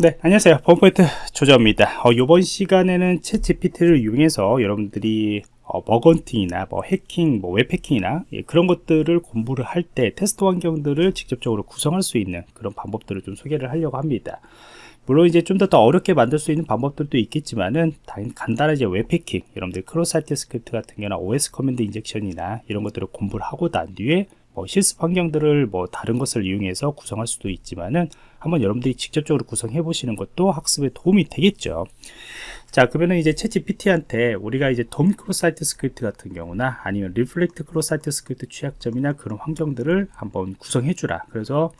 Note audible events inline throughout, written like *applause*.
네 안녕하세요 펌포인트 조정입니다 어, 이번 시간에는 챗GPT를 이용해서 여러분들이 어, bug hunting이나 뭐 해킹, 뭐 웹해킹이나 예, 그런 것들을 공부를 할 때 테스트 환경들을 직접적으로 구성할 수 있는 그런 방법들을 좀 소개를 하려고 합니다. 물론 이제 좀더더 어렵게 만들 수 있는 방법들도 있겠지만은 이제 웹해킹, 여러분들 cross-site script 같은 경우나 OS 커맨드 인젝션이나 이런 것들을 공부를 하고 난 뒤에 뭐 실습 환경들을 뭐 다른 것을 이용해서 구성할 수도 있지만은 한번 여러분들이 직접적으로 구성해 보시는 것도 학습에 도움이 되겠죠. 자 그러면은 이제 챗GPT한테 우리가 이제 DOM cross-site script 같은 경우나 아니면 reflect cross-site script 취약점이나 그런 환경들을 한번 구성해 주라. 그래서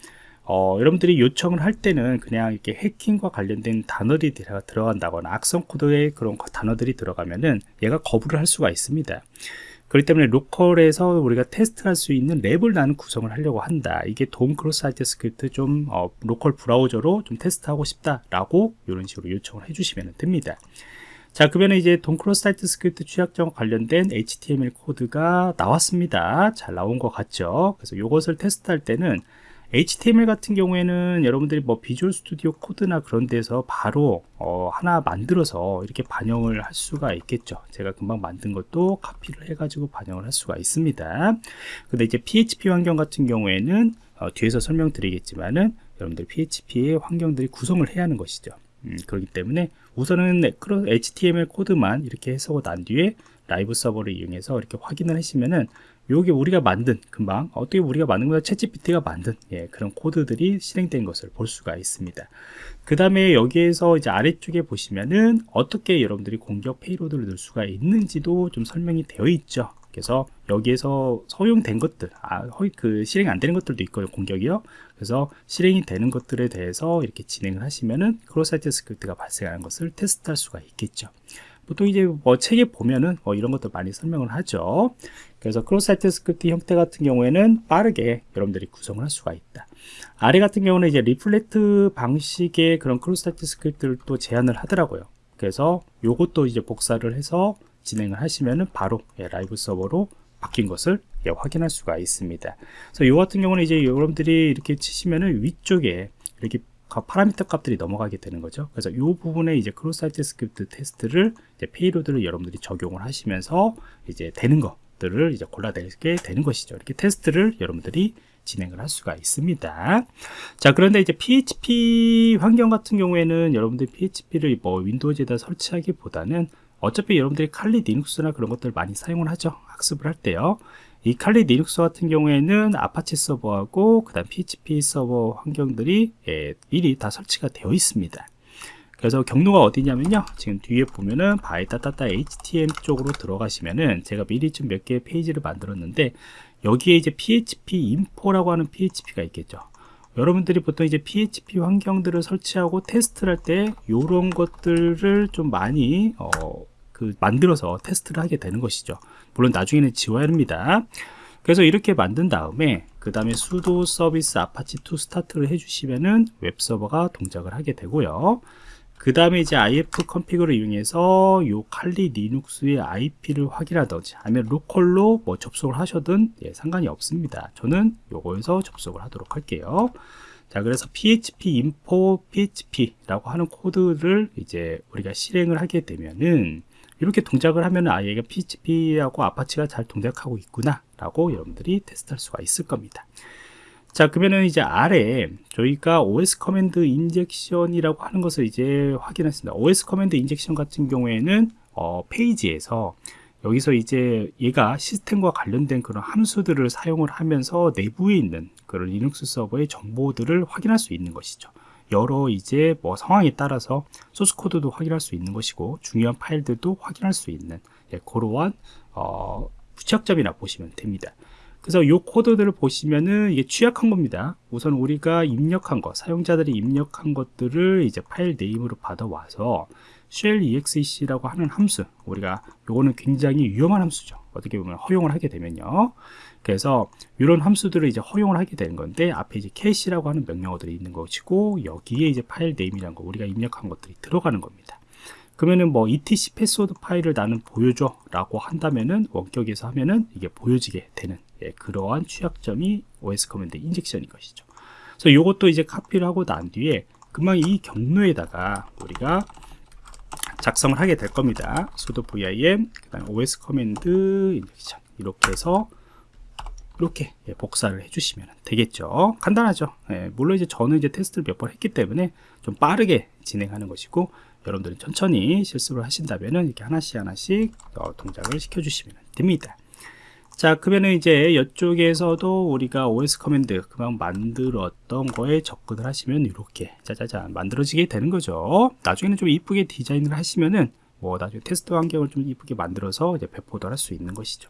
어, 여러분들이 요청을 할 때는 그냥 이렇게 해킹과 관련된 단어들이 들어간다거나 악성 코드의 그런 단어들이 들어가면은 얘가 거부를 할 수가 있습니다 그렇기 때문에 local에서 우리가 테스트할 수 있는 lab을 나는 구성을 하려고 한다. 이게 DOM cross-site script 좀 어, local 브라우저로 좀 테스트하고 싶다라고 이런 식으로 요청을 해주시면 됩니다. 자 그러면 이제 DOM cross-site script 취약점 관련된 HTML 코드가 나왔습니다. 잘 나온 것 같죠? 그래서 이것을 테스트할 때는 HTML 같은 경우에는 여러분들이 뭐 Visual Studio Code나 그런 데서 바로 어 하나 만들어서 이렇게 반영을 할 수가 있겠죠. 제가 금방 만든 것도 카피를 해 가지고 반영을 할 수가 있습니다. 근데 이제 PHP 환경 같은 경우에는 어 뒤에서 설명드리겠지만은 여러분들 PHP의 환경들이 구성을 해야 하는 것이죠. 음, 그렇기 때문에 우선은 HTML 코드만 이렇게 해석을 난 뒤에 live server를 이용해서 이렇게 확인을 하시면은 요게 우리가 만든 금방 어떻게 우리가 만든 거야 챗GPT가 만든 예, 그런 코드들이 실행된 것을 볼 수가 있습니다. 그 다음에 여기에서 이제 아래쪽에 보시면은 어떻게 여러분들이 공격 payload를 넣을 수가 있는지도 좀 설명이 되어 있죠. 그래서 여기에서 허용된 것들 아, 허이, 그 실행 안 되는 것들도 있고요 공격이요. 그래서 실행이 되는 것들에 대해서 이렇게 진행을 하시면은 cross-site script가 발생하는 것을 테스트할 수가 있겠죠 보통 이제 뭐 책에 보면은 뭐 이런 것들 많이 설명을 하죠. 그래서 cross-site script 형태 같은 경우에는 빠르게 여러분들이 구성을 할 수가 있다. 아래 같은 경우는 이제 reflect 방식의 그런 cross-site script를 또 제안을 하더라고요. 그래서 요것도 이제 복사를 해서 진행을 하시면은 바로 예, live server로 바뀐 것을 예, 확인할 수가 있습니다. 그래서 요 같은 경우는 이제 여러분들이 이렇게 치시면은 위쪽에 이렇게 파라미터 값들이 넘어가게 되는 거죠. 그래서 이 부분에 이제 cross-site script 테스트를 이제 payload를 여러분들이 적용을 하시면서 이제 되는 것들을 이제 골라내게 되는 것이죠. 이렇게 테스트를 여러분들이 진행을 할 수가 있습니다. 자 그런데 이제 PHP 환경 같은 경우에는 여러분들이 PHP를 뭐 Windows에다 설치하기보다는 어차피 여러분들이 칼리 리눅스나 그런 것들 많이 사용을 하죠. 학습을 할 때요 이 칼리 리눅스 같은 경우에는 아파치 서버하고 그 다음 PHP 서버 환경들이 예, 미리 다 설치가 되어 있습니다. 그래서 경로가 어디냐면요. 지금 뒤에 보면은 var www html 쪽으로 들어가시면은 제가 미리 좀 몇 개의 페이지를 만들었는데 여기에 이제 php info라고 하는 php가 있겠죠. 여러분들이 보통 이제 PHP 환경들을 설치하고 테스트를 할 때 이런 것들을 좀 많이 어, 그 만들어서 테스트를 하게 되는 것이죠. 물론 나중에는 지워야 합니다. 그래서 이렇게 만든 다음에 그 다음에 sudo 서비스 아파치 투 스타트를 해주시면은 웹 서버가 동작을 하게 되고요. 그 다음에 이제 ifconfig를 이용해서 요 칼리 리눅스의 IP를 확인하든지 아니면 local로 뭐 접속을 하셔든 예, 상관이 없습니다. 저는 요거에서 접속을 하도록 할게요. 자 그래서 php info php라고 하는 코드를 이제 우리가 실행을 하게 되면은 이렇게 동작을 하면 아 얘가 PHP하고 아파치가 잘 동작하고 있구나 라고 여러분들이 테스트할 수가 있을 겁니다. 자 그러면은 이제 아래 저희가 OS 커맨드 인젝션이라고 하는 것을 이제 확인했습니다. OS command injection 같은 경우에는 어, 페이지에서 여기서 이제 얘가 시스템과 관련된 그런 함수들을 사용을 하면서 내부에 있는 그런 리눅스 서버의 정보들을 확인할 수 있는 것이죠 여러 이제 뭐 상황에 따라서 소스 코드도 확인할 수 있는 것이고 중요한 파일들도 확인할 수 있는 예, 그러한 어, 취약점이라 보시면 됩니다. 그래서 이 코드들을 보시면은 이게 취약한 겁니다. 우선 우리가 입력한 것, 사용자들이 입력한 것들을 이제 file name으로 받아와서 shell exec라고 하는 함수, 우리가 요거는 굉장히 위험한 함수죠. 어떻게 보면 허용을 하게 되면요. 그래서 이런 함수들을 이제 허용을 하게 되는 건데 앞에 이제 cat이라고 하는 명령어들이 있는 것이고 여기에 이제 file name이라는 거 우리가 입력한 것들이 들어가는 겁니다. 그러면은 뭐 etc 패스워드 파일을 나는 보여줘 라고 한다면은 원격에서 하면은 이게 보여지게 되는 예, 그러한 취약점이 OS 커맨드 인젝션인 것이죠. 그래서 이것도 이제 카피를 하고 난 뒤에 금방 이 경로에다가 우리가 작성을 하게 될 겁니다. sudo vim 그다음 os command injection 이렇게 해서 이렇게 예, 복사를 해주시면 되겠죠. 간단하죠. 예, 물론 이제 저는 이제 테스트를 몇 번 했기 때문에 좀 빠르게 진행하는 것이고 여러분들은 천천히 실수를 하신다면 이렇게 하나씩 하나씩 어, 동작을 시켜주시면 됩니다. 자 그러면은 이제 이쪽에서도 우리가 OS command 금방 만들었던 거에 접근을 하시면 이렇게 짜자잔 만들어지게 되는 거죠. 나중에는 좀 이쁘게 디자인을 하시면은 뭐 나중에 테스트 환경을 좀 이쁘게 만들어서 이제 배포도 할 수 있는 것이죠.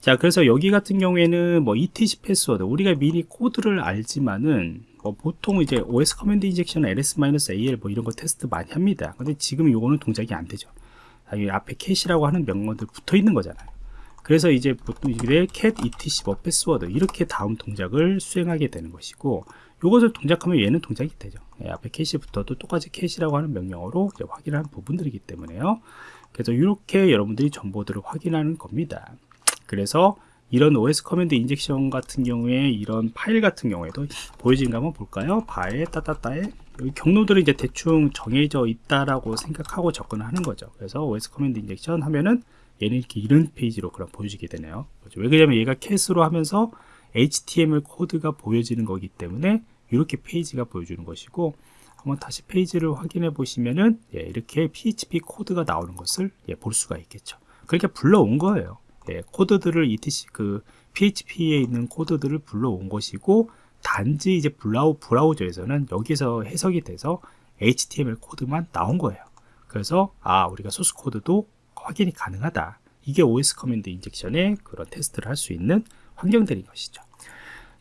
자 그래서 여기 같은 경우에는 뭐 etc 패스워드 우리가 미리 코드를 알지만은 뭐 보통 이제 os command injection ls-al 뭐 이런 거 테스트 많이 합니다. 근데 지금 요거는 동작이 안 되죠. 앞에 cat이라고 하는 명령들 붙어 있는 거잖아요 그래서 이제 보통 이게 cat etc 뭐 패스워드 이렇게 다음 동작을 수행하게 되는 것이고 이것을 동작하면 얘는 동작이 되죠. 예, 앞에 cat이 붙어도 똑같이 cat이라고 하는 명령어로 확인하는 부분들이기 때문에요. 그래서 이렇게 여러분들이 정보들을 확인하는 겁니다. 그래서 이런 OS command injection 같은 경우에 이런 파일 같은 경우에도 보여지는가 한번 볼까요? 바에 따따따에. 여기 경로들이 이제 대충 정해져 있다라고 생각하고 접근을 하는 거죠. 그래서 OS command injection 하면은 얘는 이렇게 이런 페이지로 그럼 보여지게 되네요. 그렇죠? 왜 그러냐면 얘가 cat으로 하면서 HTML 코드가 보여지는 거기 때문에 이렇게 페이지가 보여주는 것이고 한번 다시 페이지를 확인해 보시면은 예, 이렇게 PHP 코드가 나오는 것을 예, 볼 수가 있겠죠. 그러니까 불러온 거예요. 예, 코드들을 etc 그 PHP에 있는 코드들을 불러온 것이고 단지 이제 브라우, 브라우저에서는 여기서 해석이 돼서 HTML 코드만 나온 거예요. 그래서 아 우리가 소스 코드도 확인이 가능하다. 이게 OS 커맨드 인젝션의 그런 테스트를 할 수 있는 환경들인 것이죠.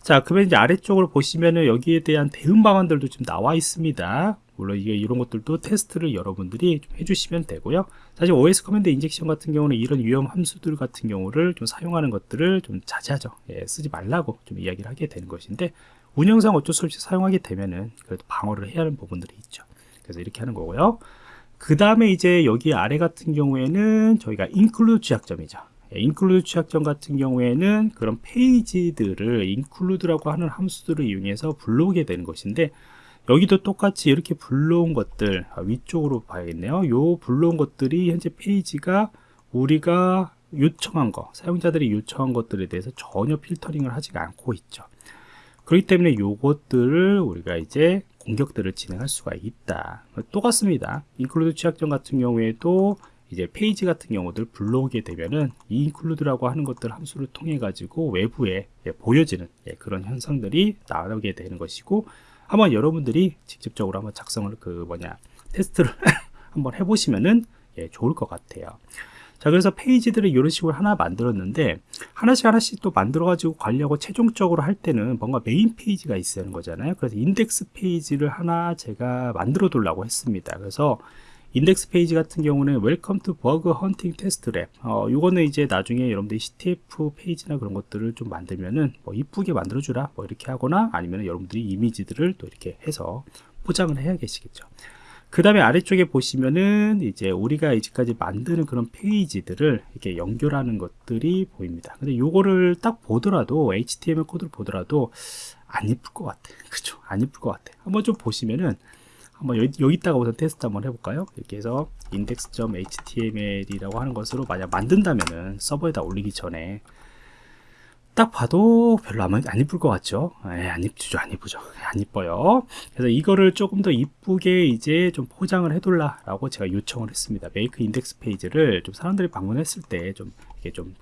자, 그러면 이제 아래쪽으로 보시면은 여기에 대한 대응 방안들도 좀 나와 있습니다. 물론 이게 이런 것들도 테스트를 여러분들이 좀 해주시면 되고요. 사실 OS command injection 같은 경우는 이런 위험 함수들 같은 경우를 좀 사용하는 것들을 좀 자제하죠. 예, 쓰지 말라고 좀 이야기를 하게 되는 것인데 운영상 어쩔 수 없이 사용하게 되면은 그래도 방어를 해야 하는 부분들이 있죠. 그래서 이렇게 하는 거고요. 그 다음에 이제 여기 아래 같은 경우에는 저희가 include 취약점이죠. include 예, 취약점 같은 경우에는 그런 페이지들을 include라고 하는 함수들을 이용해서 불러오게 되는 것인데 여기도 똑같이 이렇게 불러온 것들 아, 위쪽으로 봐야겠네요. 요 불러온 것들이 현재 페이지가 우리가 요청한 거 사용자들이 요청한 것들에 대해서 전혀 필터링을 하지 않고 있죠. 그렇기 때문에 요것들을 우리가 이제 공격들을 진행할 수가 있다. 똑같습니다. include 취약점 같은 경우에도 이제 페이지 같은 경우들 불러오게 되면은 이 include라고 하는 것들 함수를 통해 가지고 외부에 예, 보여지는 예, 그런 현상들이 나오게 되는 것이고 한번 여러분들이 직접적으로 한번 작성을 그 뭐냐 테스트를 *laughs* 한번 해보시면은 예, 좋을 것 같아요 자 그래서 페이지들을 이런 식으로 하나 만들었는데 하나씩 하나씩 또 만들어 가지고 관리하고 최종적으로 할 때는 뭔가 메인 페이지가 있어야 하는 거잖아요. 그래서 인덱스 페이지를 하나 제가 만들어 두려고 했습니다. 그래서 인덱스 페이지 같은 경우는 Welcome to Bug Hunting Test Lab. 어, 요거는 이제 나중에 여러분들이 CTF 페이지나 그런 것들을 좀 만들면은 뭐 이쁘게 만들어 주라 뭐 이렇게 하거나 아니면 여러분들이 이미지들을 또 이렇게 해서 포장을 해야 계시겠죠 그 다음에 아래쪽에 보시면은 이제 우리가 이제까지 만드는 그런 페이지들을 이렇게 연결하는 것들이 보입니다. 근데 요거를 딱 보더라도 HTML 코드를 보더라도 안 이쁠 것 같아. *laughs* 그죠? 안 이쁠 것 같아. 한번 좀 보시면은 한번 여기, 여기 다가 우선 테스트 한번 해볼까요? 이렇게 해서 index.html이라고 하는 것으로 만약 만든다면은 서버에다 올리기 전에 딱 봐도 별로 안, 안 이쁠 것 같죠? 예, 안 이쁘죠, 안 이쁘죠. 예, 안 이뻐요. 그래서 이거를 조금 더 이쁘게 이제 좀 포장을 해둘라라고 제가 요청을 했습니다. 메이크 인덱스 페이지를 좀 사람들이 방문했을 때 좀 이게 좀,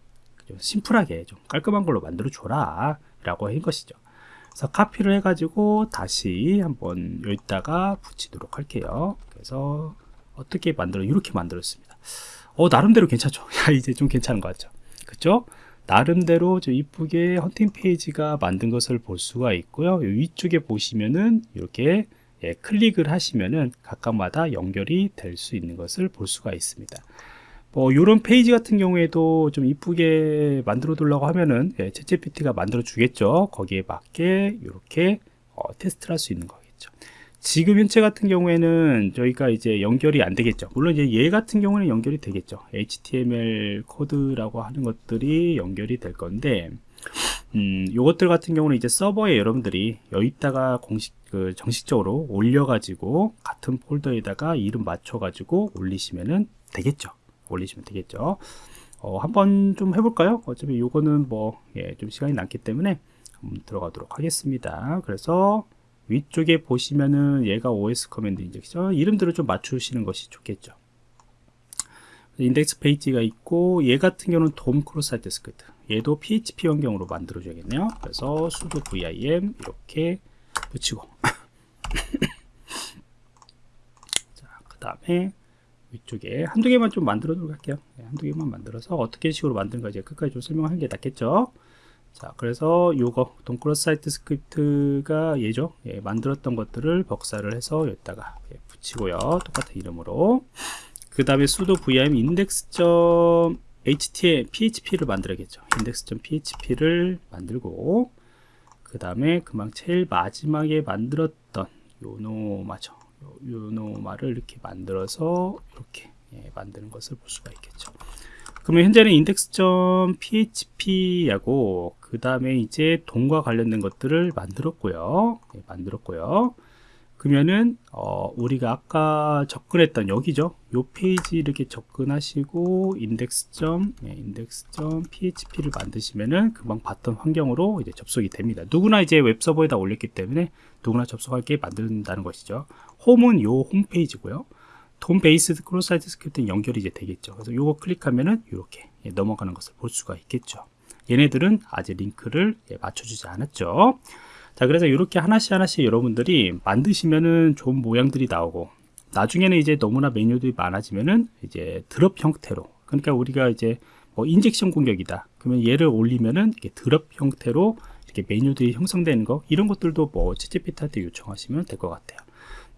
좀 심플하게 좀 깔끔한 걸로 만들어 줘라 라고 한 것이죠. 그래서 카피를 해가지고 다시 한번 여기다가 붙이도록 할게요. 그래서 어떻게 만들어 이렇게 만들었습니다. 어 나름대로 괜찮죠? *laughs* 야 이제 좀 괜찮은 것 같죠? 그쵸? 나름대로 좀 이쁘게 헌팅 페이지가 만든 것을 볼 수가 있고요. 위쪽에 보시면은 이렇게 예, 클릭을 하시면은 각각마다 연결이 될 수 있는 것을 볼 수가 있습니다. 뭐 이런 페이지 같은 경우에도 좀 이쁘게 만들어 두려고 하면은 예, 챗GPT가 만들어 주겠죠? 거기에 맞게 이렇게 어, 테스트를 할 수 있는 거겠죠 지금 현재 같은 경우에는 저희가 이제 연결이 안 되겠죠 물론 이제 얘 같은 경우는 연결이 되겠죠 HTML 코드라고 하는 것들이 연결이 될 건데 음, 요것들 같은 경우는 이제 서버에 여러분들이 여기다가 공식 그 정식적으로 올려가지고 같은 폴더에다가 이름 맞춰가지고 올리시면은 되겠죠. 올리시면 되겠죠. 어, 한번 좀 해볼까요? 어차피 요거는 뭐, 예, 좀 시간이 남기 때문에 한번 들어가도록 하겠습니다. 그래서 위쪽에 보시면은 얘가 OS command injection 이름들을 좀 맞추시는 것이 좋겠죠. 인덱스 페이지가 있고 얘 같은 경우는 DOM cross site script. 얘도 PHP 환경으로 만들어 줘야겠네요. 그래서 sudo vim 이렇게 붙이고. *laughs* 자 그 다음에 위쪽에 한두 개만 좀 만들어 할게요. 네, 한두 개만 만들어서 어떻게 식으로 만드는가 이제 끝까지 좀 설명하는 게 낫겠죠 자 그래서 요거 DOM cross site script가 얘죠? 예, 만들었던 것들을 복사를 해서 여기다가 예, 붙이고요. 똑같은 이름으로. 그 다음에 sudo vim index.html php를 만들어야겠죠 index.php를 만들고 그 다음에 금방 제일 마지막에 만들었던 요노마죠. 요노마를 이렇게 만들어서 이렇게 예, 만드는 것을 볼 수가 있겠죠 그러면 현재는 index.php하고 그 다음에 이제 동과 관련된 것들을 만들었고요. 예, 만들었고요. 그러면은 어, 우리가 아까 접근했던 여기죠? 요 페이지 이렇게 접근하시고 index. 예, index.php를 만드시면은 금방 봤던 환경으로 이제 접속이 됩니다. 누구나 이제 웹서버에다 올렸기 때문에 누구나 접속하게 만든다는 것이죠. 홈은 요 홈페이지고요 DOM base cross site script는 연결이 이제 되겠죠. 그래서 요거 클릭하면은 이렇게 예, 넘어가는 것을 볼 수가 있겠죠. 얘네들은 아직 링크를 예, 맞춰주지 않았죠. 자 그래서 이렇게 하나씩 하나씩 여러분들이 만드시면은 좋은 모양들이 나오고 나중에는 이제 너무나 메뉴들이 많아지면은 이제 drop 형태로 그러니까 우리가 이제 뭐 injection 공격이다. 그러면 얘를 올리면은 이렇게 drop 형태로 이렇게 메뉴들이 형성되는 거 이런 것들도 뭐 채찌피트한테 요청하시면 될 것 같아요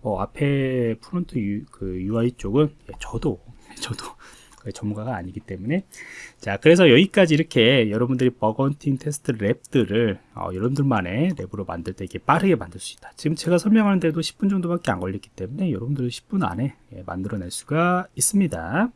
뭐 앞에 front U, 그 UI 쪽은 예, 저도 *laughs* 저도 전문가가 아니기 때문에. 자 그래서 여기까지 이렇게 여러분들이 bug hunting 테스트 lab들을 어, 여러분들만의 lab으로 만들 때 이렇게 빠르게 만들 수 있다. 지금 제가 설명하는데도 10분 정도밖에 안 걸렸기 때문에 여러분들 10분 안에 예, 만들어낼 수가 있습니다